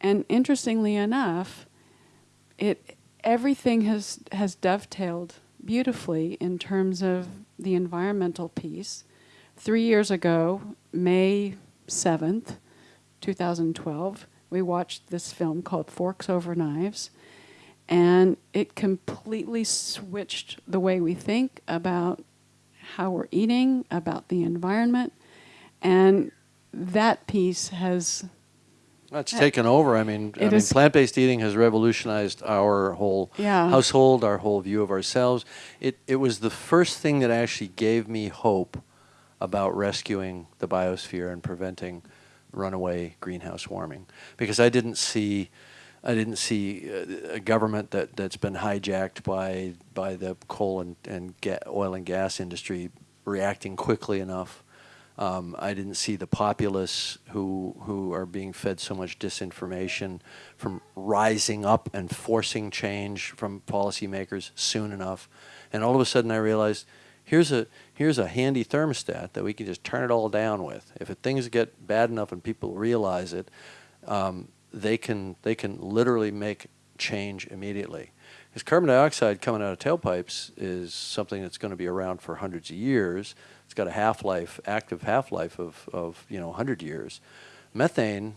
And interestingly enough, it everything has has dovetailed beautifully in terms of the environmental piece. Three years ago, May 7th, 2012, we watched this film called Forks Over Knives, and it completely switched the way we think about how we're eating, about the environment, and that piece has It's taken over. I mean, I mean plant-based eating has revolutionized our whole Yeah. household, our whole view of ourselves. It, it was the first thing that actually gave me hope about rescuing the biosphere and preventing runaway greenhouse warming. Because I didn't see, I didn't see uh, a government that, that's been hijacked by, by the coal and, and oil and gas industry reacting quickly enough. Um, I didn't see the populace who who are being fed so much disinformation from rising up and forcing change from policymakers soon enough. And all of a sudden, I realized here's a here's a handy thermostat that we can just turn it all down with. If things get bad enough and people realize it, um, they can they can literally make change immediately. Because carbon dioxide coming out of tailpipes is something that's going to be around for hundreds of years. It's got a half-life, active half-life of, of, you know, 100 years. Methane,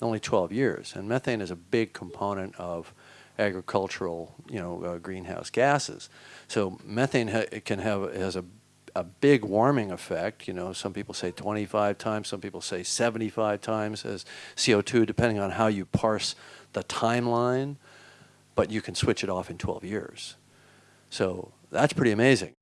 only 12 years. And methane is a big component of agricultural, you know, uh, greenhouse gases. So methane ha can have, has a, a big warming effect. You know, some people say 25 times, some people say 75 times as CO2, depending on how you parse the timeline but you can switch it off in 12 years. So that's pretty amazing.